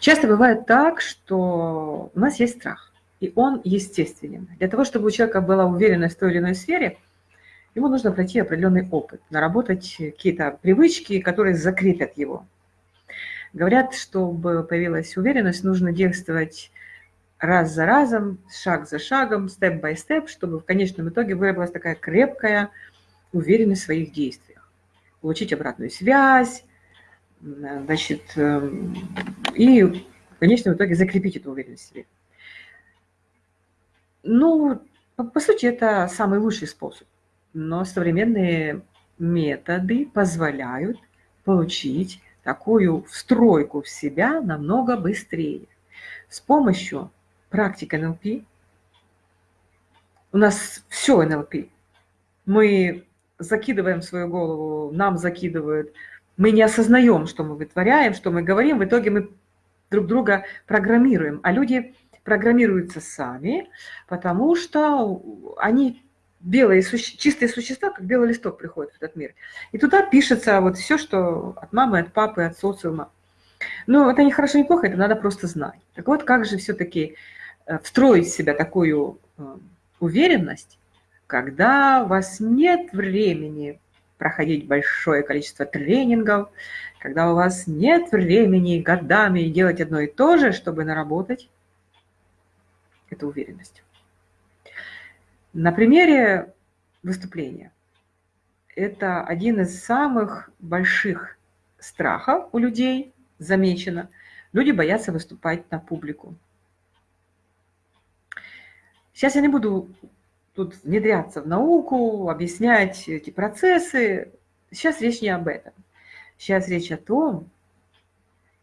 Часто бывает так, что у нас есть страх, и он естественен. Для того, чтобы у человека была уверенность в той или иной сфере, ему нужно пройти определенный опыт, наработать какие-то привычки, которые закрепят его. Говорят, чтобы появилась уверенность, нужно действовать раз за разом, шаг за шагом, степ-бай-степ, чтобы в конечном итоге выработалась такая крепкая уверенность в своих действиях. Получить обратную связь, значит, эм, и в конечном итоге закрепить эту уверенность в себе. Ну, по сути, это самый лучший способ. Но современные методы позволяют получить такую встройку в себя намного быстрее. С помощью практик НЛП у нас все НЛП. Мы закидываем свою голову, нам закидывают – мы не осознаем, что мы вытворяем, что мы говорим, в итоге мы друг друга программируем. А люди программируются сами, потому что они белые, чистые существа, как белый листок приходят в этот мир. И туда пишется вот все, что от мамы, от папы, от социума. Но это не хорошо, не плохо, это надо просто знать. Так вот, как же все-таки э, встроить в себя такую э, уверенность, когда у вас нет времени проходить большое количество тренингов, когда у вас нет времени годами делать одно и то же, чтобы наработать эту уверенность. На примере выступления. Это один из самых больших страхов у людей, замечено. Люди боятся выступать на публику. Сейчас я не буду тут внедряться в науку, объяснять эти процессы. Сейчас речь не об этом. Сейчас речь о том,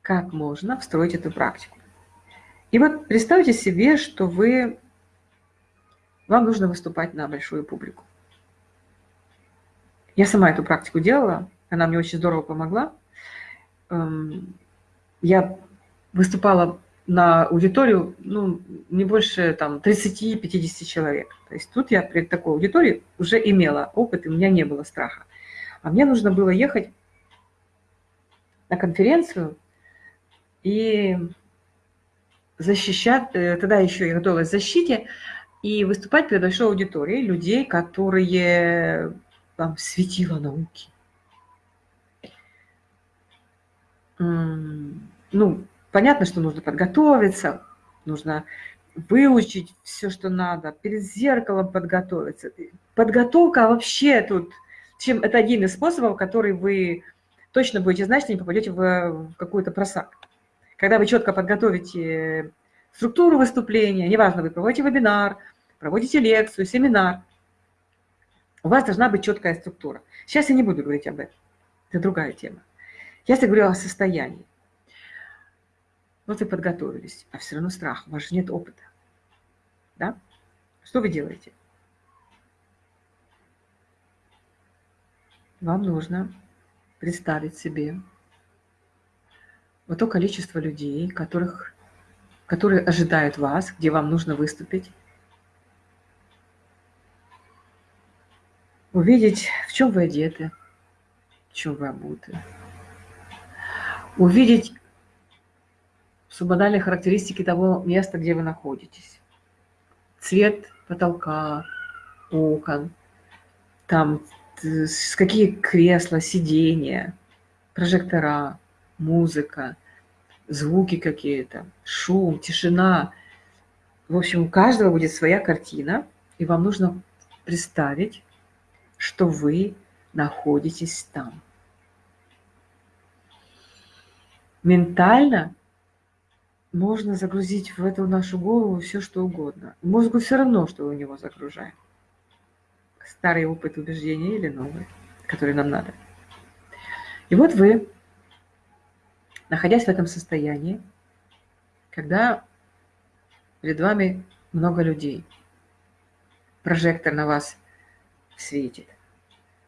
как можно встроить эту практику. И вот представьте себе, что вы, вам нужно выступать на большую публику. Я сама эту практику делала, она мне очень здорово помогла. Эм, я выступала на аудиторию, ну, не больше там 30-50 человек. То есть тут я перед такой аудиторией уже имела опыт, и у меня не было страха. А мне нужно было ехать на конференцию и защищать, э, тогда еще я готовилась к защите, и выступать перед большой аудиторией людей, которые там светило науки. Ну, Понятно, что нужно подготовиться, нужно выучить все, что надо, перед зеркалом подготовиться. Подготовка вообще тут, чем это один из способов, который вы точно будете знать, что не попадете в, в какую-то просак. Когда вы четко подготовите структуру выступления, неважно, вы проводите вебинар, проводите лекцию, семинар, у вас должна быть четкая структура. Сейчас я не буду говорить об этом, это другая тема. Я сейчас говорю о состоянии. Вот вы подготовились, а все равно страх, у вас же нет опыта. Да? Что вы делаете? Вам нужно представить себе вот то количество людей, которых, которые ожидают вас, где вам нужно выступить. Увидеть, в чем вы одеты, в чем вы обуты. Увидеть субмодальные характеристики того места, где вы находитесь. Цвет потолка, окон, там какие кресла, сиденья, прожектора, музыка, звуки какие-то, шум, тишина. В общем, у каждого будет своя картина, и вам нужно представить, что вы находитесь там. Ментально можно загрузить в эту нашу голову все, что угодно. Мозгу все равно, что в него загружаем. Старый опыт убеждения или новый, который нам надо. И вот вы, находясь в этом состоянии, когда перед вами много людей, прожектор на вас светит,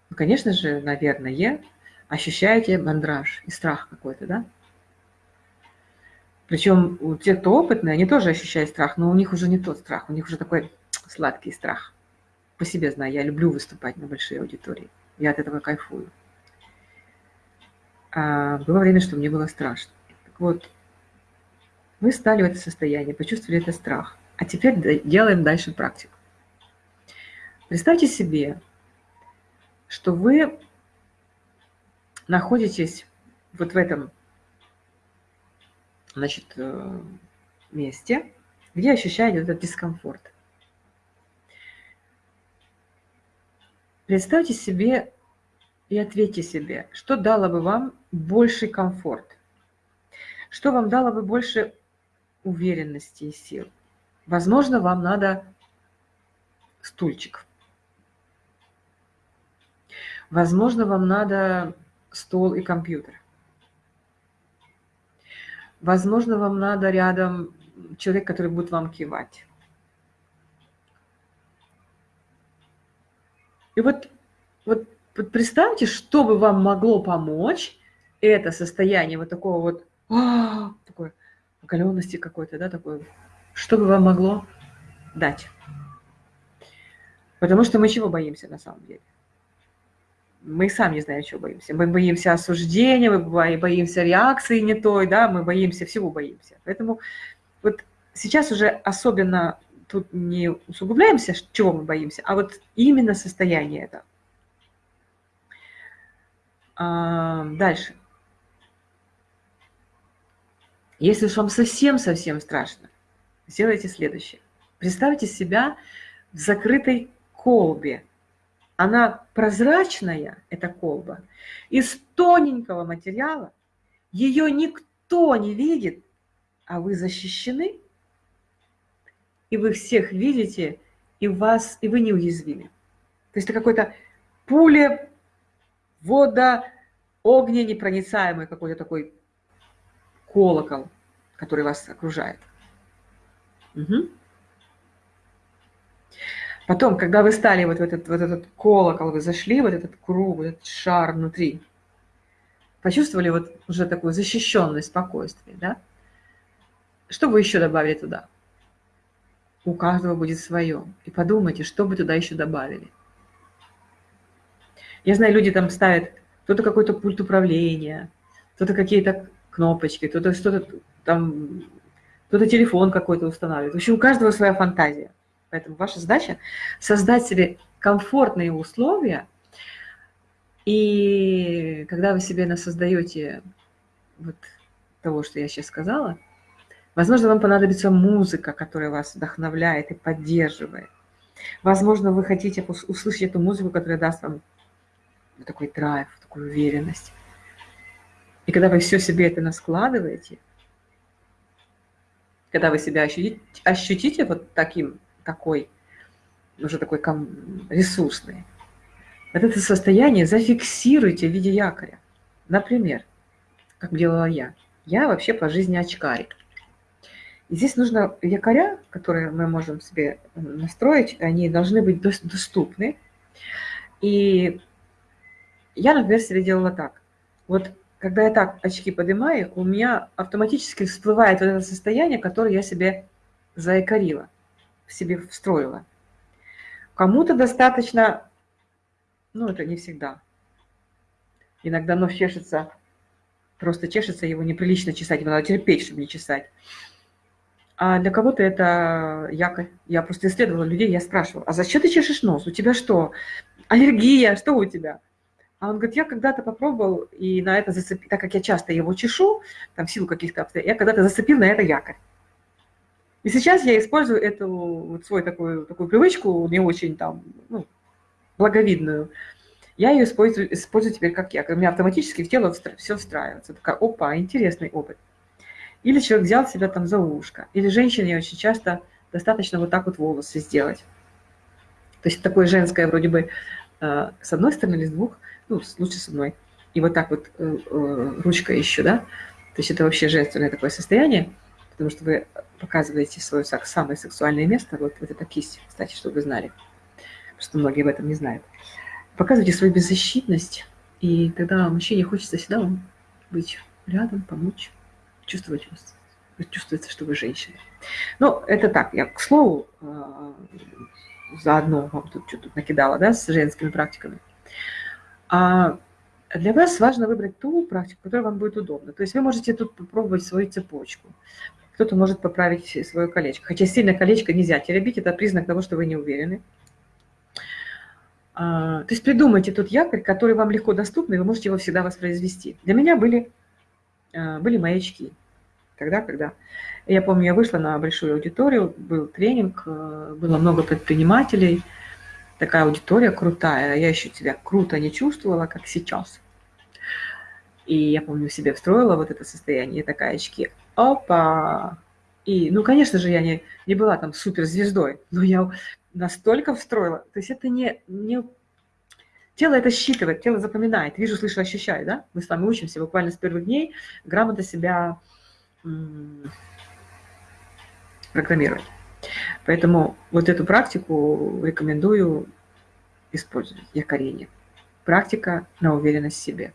ну, конечно же, наверное, ощущаете мандраж и страх какой-то, да? Причем у тех, кто опытный, они тоже ощущают страх, но у них уже не тот страх, у них уже такой сладкий страх. По себе знаю, я люблю выступать на большие аудитории. Я от этого кайфую. А было время, что мне было страшно. Так вот, Вы стали в это состояние, почувствовали это страх. А теперь делаем дальше практику. Представьте себе, что вы находитесь вот в этом значит, э, месте, где ощущаете этот дискомфорт. Представьте себе и ответьте себе, что дало бы вам больший комфорт, что вам дало бы больше уверенности и сил. Возможно, вам надо стульчик. Возможно, вам надо стол и компьютер. Возможно, вам надо рядом человек, который будет вам кивать. И вот, вот, представьте, что бы вам могло помочь это состояние вот такого вот, а, такой оголенности какой-то, да, такой, что бы вам могло дать. Потому что мы чего боимся на самом деле? Мы сами не знаем, чего боимся. Мы боимся осуждения, мы боимся реакции не той, да, мы боимся, всего боимся. Поэтому вот сейчас уже особенно тут не усугубляемся, чего мы боимся, а вот именно состояние это. А, дальше. Если уж вам совсем-совсем страшно, сделайте следующее. Представьте себя в закрытой колбе, она прозрачная, эта колба, из тоненького материала, ее никто не видит, а вы защищены, и вы всех видите, и, вас, и вы неуязвимы. То есть это какой-то пуля, вода, огня непроницаемый какой-то такой колокол, который вас окружает. Угу. Потом, когда вы стали вот в этот, вот этот колокол, вы зашли, вот этот круг, вот этот шар внутри, почувствовали вот уже такую защищенность, спокойствие, да? Что вы еще добавили туда? У каждого будет свое. И подумайте, что вы туда еще добавили. Я знаю, люди там ставят кто-то какой-то пульт управления, кто-то какие-то кнопочки, кто-то что-то там, кто-то телефон какой-то устанавливает. В общем, у каждого своя фантазия. Поэтому ваша задача создать себе комфортные условия, и когда вы себе создаете вот того, что я сейчас сказала, возможно, вам понадобится музыка, которая вас вдохновляет и поддерживает. Возможно, вы хотите услышать эту музыку, которая даст вам такой драйв, такую уверенность. И когда вы все себе это наскладываете, когда вы себя ощутите, ощутите вот таким такой, уже такой ресурсный. Вот это состояние зафиксируйте в виде якоря. Например, как делала я. Я вообще по жизни очкарик. И здесь нужно якоря, которые мы можем себе настроить, они должны быть доступны. И я, например, себе делала так. Вот когда я так очки поднимаю, у меня автоматически всплывает вот это состояние, которое я себе заякорила в себе встроила. Кому-то достаточно, ну это не всегда. Иногда нос чешется, просто чешется, его неприлично чесать, его надо терпеть, чтобы не чесать. А для кого-то это якорь. Я просто исследовала людей, я спрашивала, а зачем ты чешешь нос? У тебя что, аллергия, что у тебя? А он говорит, я когда-то попробовал, и на это зацепил, так как я часто его чешу, там в силу каких-то обстоятельств, я когда-то зацепил на это якорь. И сейчас я использую эту вот свою такую, такую привычку, не очень там, ну, благовидную. Я ее использую, использую теперь как я. У меня автоматически в тело все встраивается. Такая, опа, интересный опыт. Или человек взял себя там за ушко. Или женщине очень часто достаточно вот так вот волосы сделать. То есть такое женское вроде бы э, с одной стороны или с двух, ну, лучше с одной. И вот так вот э, э, ручка еще, да. То есть это вообще женственное такое состояние потому что вы показываете свое самое сексуальное место, вот, вот эта кисть, кстати, чтобы вы знали, что многие об этом не знают. Показывайте свою беззащитность, и тогда мужчине хочется всегда быть рядом, помочь, чувствовать вас. Чувствуется, что вы женщина. Ну, это так, я, к слову, а, заодно вам тут что-то накидала, да, с женскими практиками. А для вас важно выбрать ту практику, которая вам будет удобна. То есть вы можете тут попробовать свою цепочку кто-то может поправить свое колечко. Хотя сильное колечко нельзя теребить, это признак того, что вы не уверены. А, то есть придумайте тот якорь, который вам легко доступный, вы можете его всегда воспроизвести. Для меня были, а, были маячки. Тогда, когда... Я помню, я вышла на большую аудиторию, был тренинг, э, было много предпринимателей, такая аудитория крутая. Я еще себя круто не чувствовала, как сейчас. И я помню, себе встроила вот это состояние, такая очки. Опа! И, ну, конечно же, я не, не была там суперзвездой, но я настолько встроила. То есть это не, не... Тело это считывает, тело запоминает. Вижу, слышу, ощущаю, да? Мы с вами учимся буквально с первых дней грамотно себя программировать. Поэтому вот эту практику рекомендую использовать, якорение. Практика на уверенность в себе.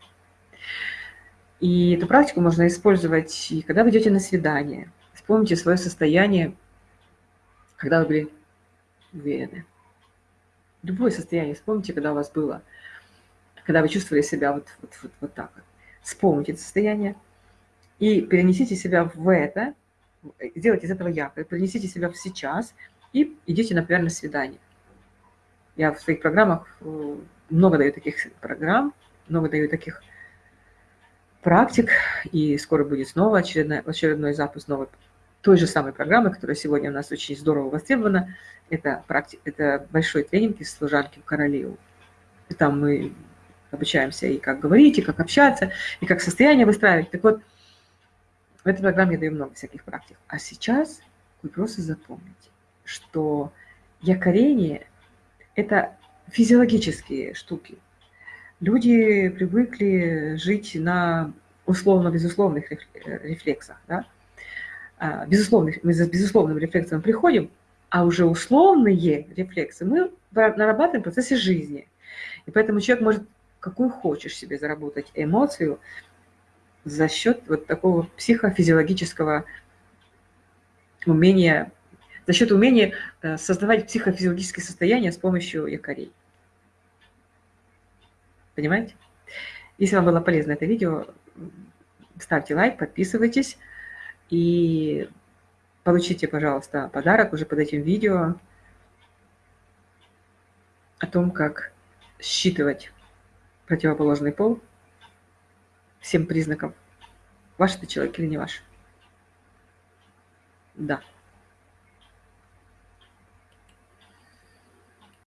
И эту практику можно использовать, и когда вы идете на свидание. Вспомните свое состояние, когда вы были уверены. Любое состояние вспомните, когда у вас было, когда вы чувствовали себя вот, вот, вот, вот так. Вспомните это состояние и перенесите себя в это, сделайте из этого якорь, перенесите себя в сейчас и идите, например, на свидание. Я в своих программах э, много даю таких программ, много даю таких практик, и скоро будет снова очередной, очередной запуск новой той же самой программы, которая сегодня у нас очень здорово востребована. Это, практи... это большой тренинг из служанки в королеву. Там мы обучаемся и как говорить, и как общаться, и как состояние выстраивать. Так вот, в этой программе я даю много всяких практик. А сейчас вы просто запомните, что якорение – это физиологические штуки – люди привыкли жить на условно-безусловных рефлексах. Да? А, безусловных, мы за безусловным рефлексом приходим, а уже условные рефлексы мы нарабатываем в процессе жизни. И поэтому человек может какую хочешь себе заработать эмоцию за счет вот такого психофизиологического умения, за счет умения э, создавать психофизиологическое состояние с помощью якорей. Понимаете? Если вам было полезно это видео, ставьте лайк, подписывайтесь и получите, пожалуйста, подарок уже под этим видео о том, как считывать противоположный пол всем признакам, ваш это человек или не ваш. Да.